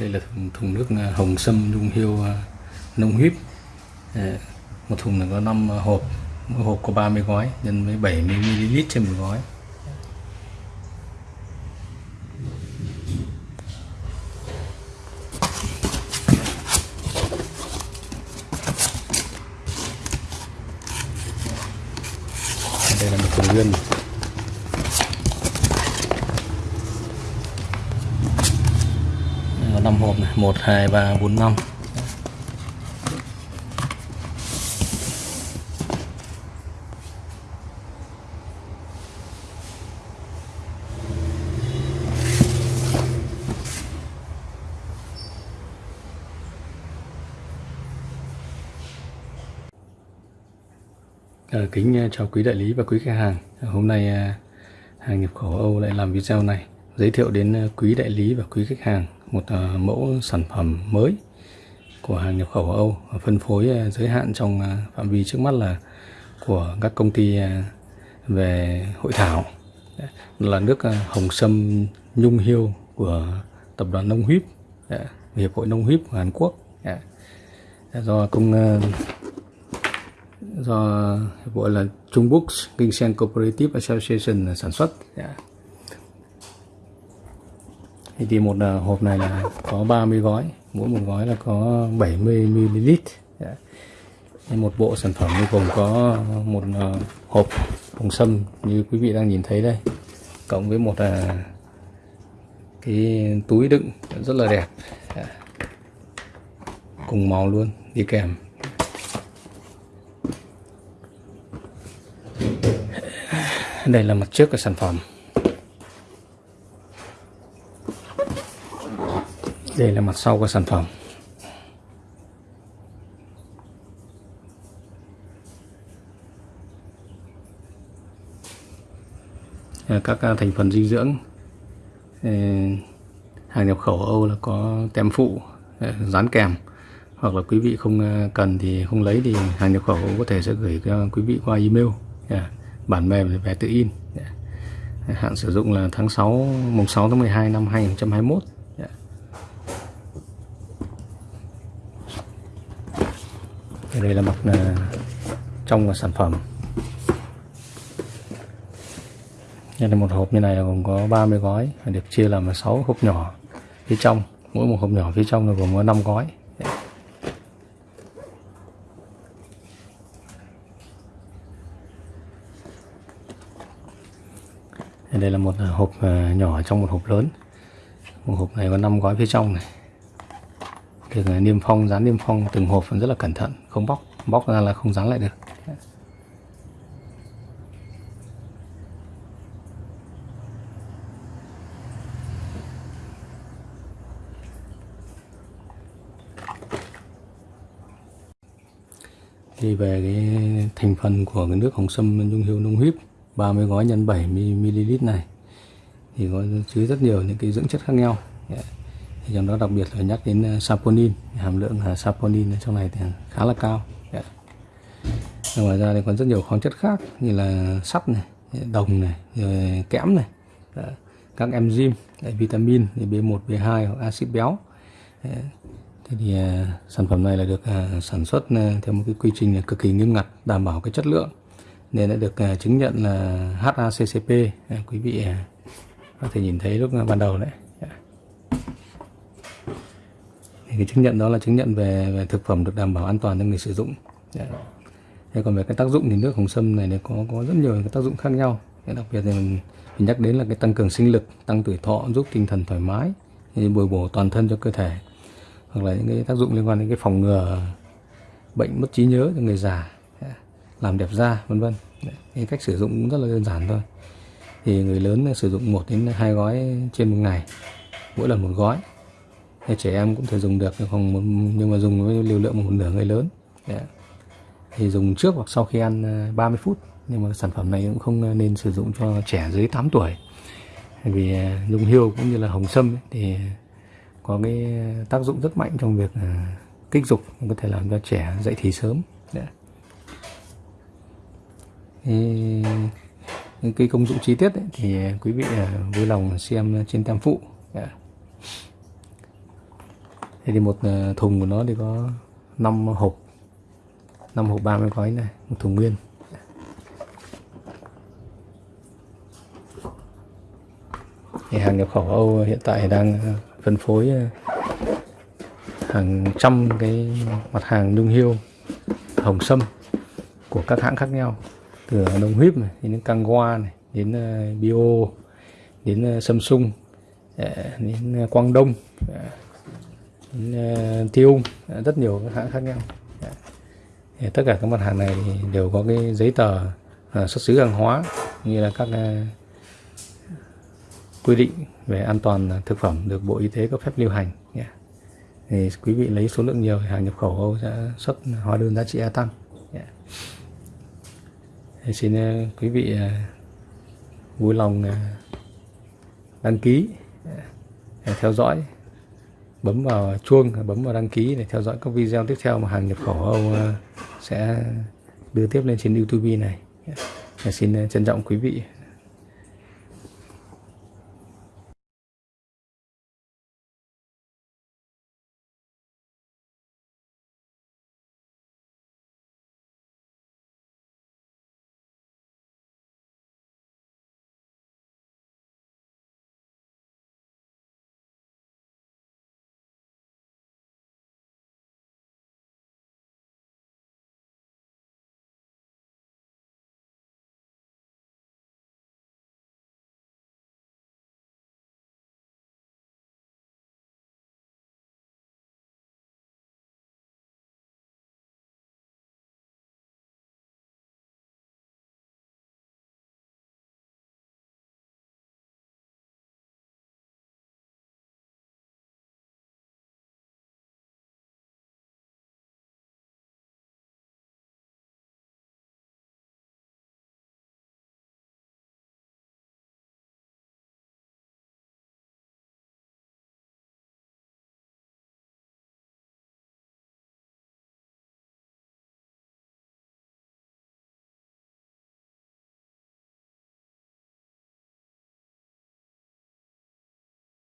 đây là thùng, thùng nước à, hồng sâm nhung hiêu à, nông huyết ờ, một thùng là có 5 à, hộp mỗi hộp có 30 gói nhân với 70 ml trên một gói. Đây là một thùng nguyên có 5 hộp này 1 2 3 4 5 Ờ, kính ờ, chào quý đại lý và quý khách hàng. Ờ, hôm nay ờ, hàng nhập khẩu Âu lại làm video này giới thiệu đến quý đại lý và quý khách hàng một à, mẫu sản phẩm mới của hàng nhập khẩu Âu. Phân phối à, giới hạn trong à, phạm vi trước mắt là của các công ty về hội thảo. Là nước hồng sâm nhung hiêu của tập đoàn nông huyết hiệp hội nông huyết của Hàn Quốc do công do hiệp hội là Trung Quốc Ginseng Cooperative Association sản xuất thì, thì một uh, hộp này là có 30 gói mỗi một gói là có 70 ml dạ. yeah. một bộ sản phẩm gồm có một uh, hộp hồng sâm như quý vị đang nhìn thấy đây cộng với một uh, cái túi đựng rất là đẹp yeah. cùng màu luôn đi kèm đây là mặt trước của sản phẩm đây là mặt sau của sản phẩm. À, các thành phần dinh dưỡng. Hàng nhập khẩu Âu là có tem phụ à, dán kèm. Hoặc là quý vị không à, cần thì không lấy thì hàng nhập khẩu có thể sẽ gửi cho quý vị qua email. Dạ, bản mềm về tự in. Dạ. Hạn sử dụng là tháng 6 mùng 6 tháng 12 năm 2021 đây là mặt à, trong của sản phẩm. Đây là một hộp như này là gồm có 30 gói và được chia làm 6 hộp nhỏ phía trong. Mỗi một hộp nhỏ phía trong là gồm có 5 gói. Đây là một hộp à, nhỏ trong một hộp lớn. Một hộp này có 5 gói phía trong này thường à, niêm phong, dán niêm phong từng hộp rất là cẩn thận, không bóc bóc ra là không dán lại được. Thì về cái thành phần của cái nước hồng sâm nhung hiếu nông huyết 30 gói nhân 70 ml này, thì có chứa rất nhiều những cái dưỡng chất khác nhau. Dạ thì trong đó đặc biệt là nhắc đến ờ, saponin. Hàm lượng ờ, saponin trong này thì khá là cao. Dạ. Ngoài ra thì còn rất nhiều khoáng chất khác như là sắt này đồng này rồi kẽm này. Dạ. Các enzyme vitamin B1 B2 hoặc axit béo. Dạ. Thế thì uh, sản phẩm này là được sản xuất theo một cái quy trình cực kỳ nghiêm ngặt đảm bảo cái chất lượng. Nên đã được chứng nhận là HACCP quý vị có thể nhìn thấy lúc ban đầu đấy thì cái chứng nhận đó là chứng nhận về, về thực phẩm được đảm bảo an toàn cho người sử dụng. Dạ. Thế còn về cái tác dụng thì nước hồng sâm này nó có có rất nhiều cái tác dụng khác nhau. Đặc biệt thì mình, mình nhắc đến là cái tăng cường sinh lực tăng tuổi thọ giúp tinh thần thoải mái bồi bổ toàn thân cho cơ thể. Hoặc là những cái tác dụng liên quan đến cái phòng ngừa bệnh mất trí nhớ cho người già dạ, làm đẹp da vân vân. Dạ, cái cách sử dụng cũng rất là đơn giản thôi. Thì người lớn sử dụng một đến hai gói trên một ngày mỗi lần một gói thì trẻ em cũng thể dùng được không nhưng mà dùng với liều lượng một nửa người lớn. Dạ. Thì dùng trước hoặc sau khi ăn ờ, 30 phút. Nhưng mà sản phẩm này cũng không ờ, nên sử dụng cho trẻ dưới 8 tuổi. Vì ờ, nhung hiêu cũng như là hồng sâm thì có cái ờ, tác dụng rất mạnh trong việc kích dục có thể làm cho trẻ dậy thì sớm. Dạ. Những cái công dụng chi tiết ấy, thì quý vị vui lòng xem trên tem phụ. Dạ đây thì một ờ, thùng của nó thì có 5 hộp 5 hộp 30 gói này, một thùng nguyên. Thì hàng nhập khẩu Âu hiện tại đang ờ, phân phối ờ, hàng trăm cái mặt hàng nhung hiêu, hồng sâm của các hãng khác nhau. Từ Đông huyếp này, đến Kangwa này, đến Bio, đến Samsung đến Quang Đông Ờ, Tiêu rất nhiều các hãng khác nhau. Dạ. Thì tất cả các mặt hàng này thì đều có cái giấy tờ à, xuất xứ hàng hóa, như là các à, quy định về an toàn thực phẩm được Bộ Y tế cấp phép lưu hành. Dạ. Thì quý vị lấy số lượng nhiều hàng nhập khẩu Âu sẽ xuất hóa đơn giá trị gia tăng. Dạ. Thì xin à, quý vị vui lòng đăng ký theo dõi bấm vào chuông, bấm vào đăng ký để theo dõi các video tiếp theo mà hàng nhập khẩu Âu ờ, sẽ đưa tiếp lên trên YouTube này. Dạ, xin ờ, trân trọng quý vị